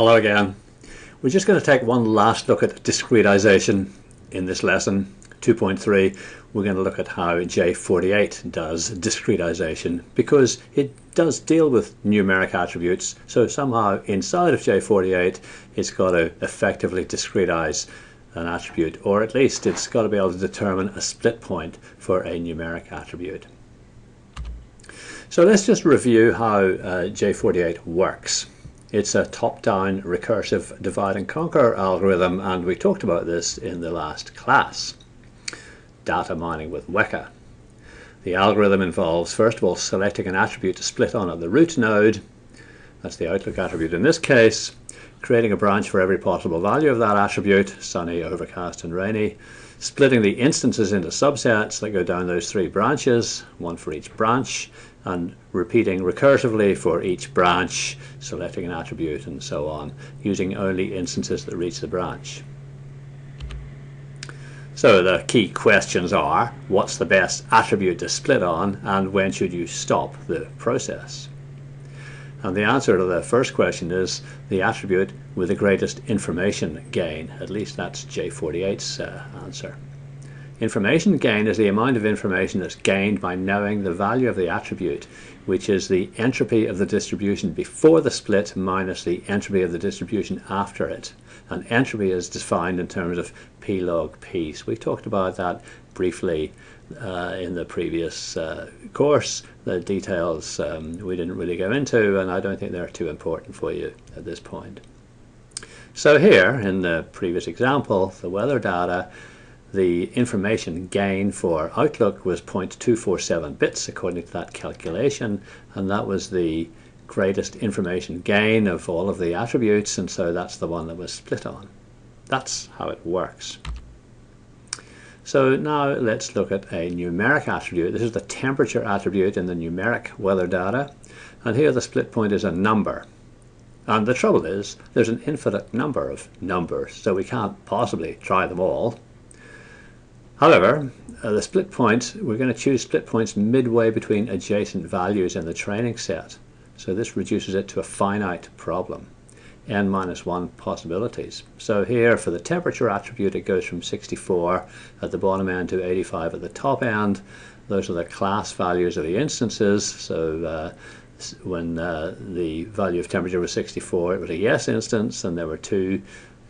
Hello again. We're just going to take one last look at discretization in this lesson 2.3. We're going to look at how J48 does discretization because it does deal with numeric attributes. So somehow inside of J48 it's got to effectively discretize an attribute or at least it's got to be able to determine a split point for a numeric attribute. So let's just review how uh, J48 works. It's a top-down recursive divide and conquer algorithm and we talked about this in the last class. Data mining with Weka. The algorithm involves first of all selecting an attribute to split on at the root node, that's the Outlook attribute in this case, creating a branch for every possible value of that attribute, sunny, overcast and rainy, splitting the instances into subsets that go down those three branches, one for each branch, and repeating recursively for each branch, selecting an attribute and so on, using only instances that reach the branch. So the key questions are, what's the best attribute to split on and when should you stop the process? And the answer to the first question is the attribute with the greatest information gain. At least that's J48's uh, answer. Information gain is the amount of information that's gained by knowing the value of the attribute, which is the entropy of the distribution before the split minus the entropy of the distribution after it. And entropy is defined in terms of p log p. So we talked about that briefly uh, in the previous uh, course. The details um, we didn't really go into, and I don't think they're too important for you at this point. So here, in the previous example, the weather data, the information gain for Outlook was 0.247 bits according to that calculation and that was the greatest information gain of all of the attributes and so that's the one that was split on. That's how it works. So now let's look at a numeric attribute. This is the temperature attribute in the numeric weather data and here the split point is a number. And the trouble is there's an infinite number of numbers so we can't possibly try them all. However, uh, the split point, we're going to choose split points midway between adjacent values in the training set. So this reduces it to a finite problem, n minus 1 possibilities. So here for the temperature attribute it goes from 64 at the bottom end to 85 at the top end. Those are the class values of the instances. So uh, when uh, the value of temperature was 64 it was a yes instance and there were two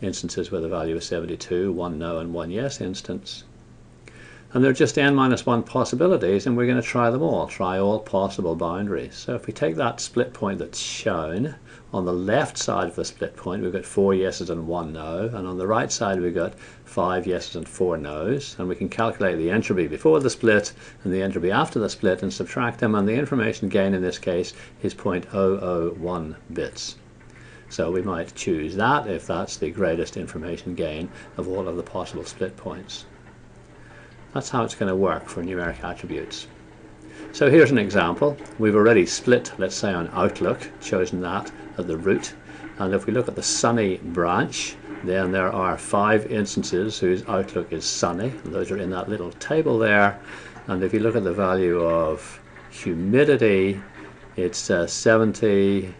instances where the value was 72, one no and one yes instance. And there are just n minus 1 possibilities, and we're going to try them all, try all possible boundaries. So if we take that split point that's shown, on the left side of the split point we've got four yeses and one no, and on the right side we've got five yeses and four no's, and we can calculate the entropy before the split and the entropy after the split and subtract them, and the information gain in this case is 0.001 bits. So we might choose that if that's the greatest information gain of all of the possible split points. That's how it's going to work for numeric attributes. So here's an example. We've already split, let's say on Outlook, chosen that at the root. And if we look at the sunny branch, then there are five instances whose Outlook is sunny. Those are in that little table there. And if you look at the value of humidity, it's uh, 70,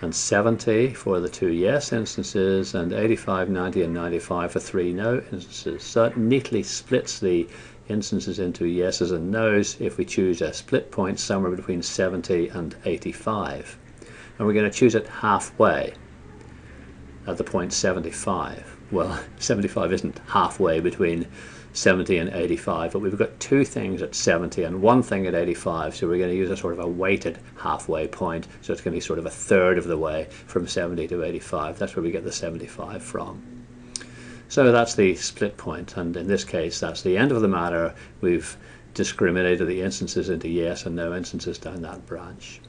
and 70 for the two yes instances and 85, 90 and 95 for three no instances. So it neatly splits the instances into yeses and nos if we choose a split point somewhere between 70 and 85. And we're going to choose it halfway at the point 75. Well, 75 isn't halfway between 70 and 85, but we've got two things at 70 and one thing at 85, so we're going to use a sort of a weighted halfway point, so it's going to be sort of a third of the way from 70 to 85. That's where we get the 75 from. So that's the split point, and in this case, that's the end of the matter. We've discriminated the instances into yes and no instances down that branch.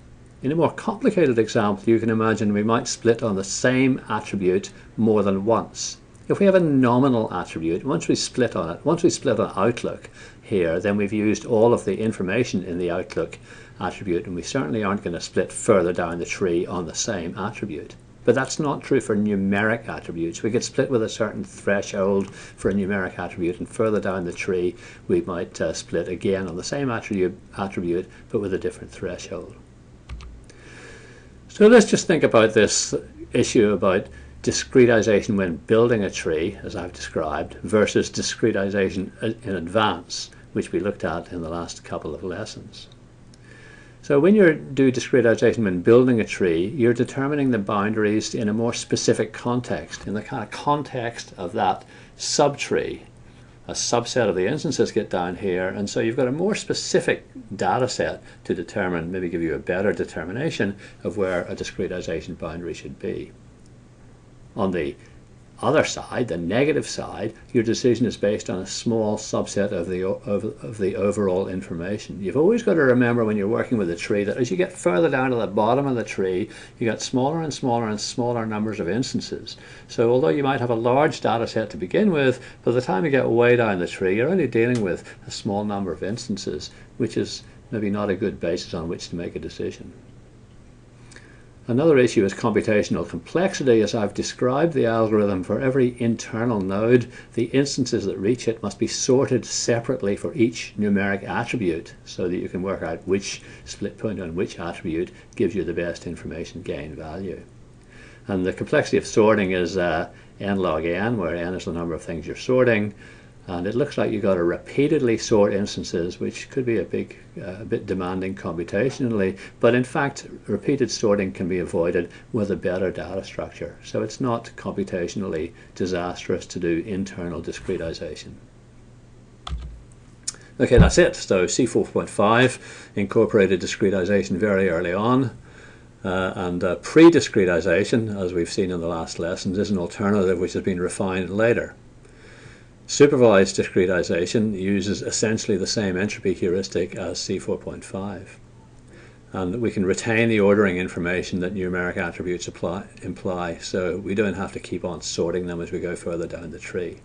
In a more complicated example, you can imagine we might split on the same attribute more than once. If we have a nominal attribute, once we split on it, once we split on Outlook here, then we've used all of the information in the Outlook attribute, and we certainly aren't going to split further down the tree on the same attribute. But that's not true for numeric attributes. We could split with a certain threshold for a numeric attribute, and further down the tree, we might uh, split again on the same attribute, attribute, but with a different threshold. So let's just think about this issue about discretization when building a tree, as I've described, versus discretization in advance, which we looked at in the last couple of lessons. So when you do discretization when building a tree, you're determining the boundaries in a more specific context, in the kind of context of that subtree. A subset of the instances get down here, and so you've got a more specific data set to determine, maybe give you a better determination of where a discretization boundary should be. On the other side, the negative side, your decision is based on a small subset of the, of, of, the overall information. You've always got to remember when you're working with a tree that as you get further down to the bottom of the tree, you get smaller and smaller and smaller numbers of instances. So although you might have a large data set to begin with, by the time you get way down the tree, you're only dealing with a small number of instances, which is maybe not a good basis on which to make a decision. Another issue is computational complexity. As I've described the algorithm for every internal node, the instances that reach it must be sorted separately for each numeric attribute so that you can work out which split point on which attribute gives you the best information gain value. And the complexity of sorting is uh, n log n, where n is the number of things you're sorting, and it looks like you've got to repeatedly sort instances, which could be a big, uh, a bit demanding computationally, but in fact, repeated sorting can be avoided with a better data structure. So it's not computationally disastrous to do internal discretization. Okay, that's it. So C4.5 incorporated discretization very early on. Uh, and uh, pre-discretization, as we've seen in the last lessons, is an alternative which has been refined later. Supervised discretization uses essentially the same entropy heuristic as C4.5. And we can retain the ordering information that numeric attributes apply, imply, so we don't have to keep on sorting them as we go further down the tree.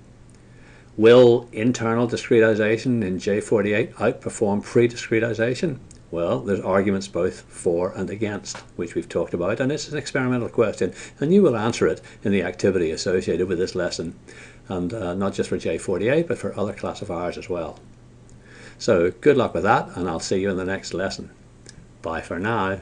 Will internal discretization in J48 outperform pre-discretization? Well, there's arguments both for and against, which we've talked about, and it's an experimental question, and you will answer it in the activity associated with this lesson and uh, not just for J48 but for other classifiers as well. So good luck with that and I'll see you in the next lesson. Bye for now.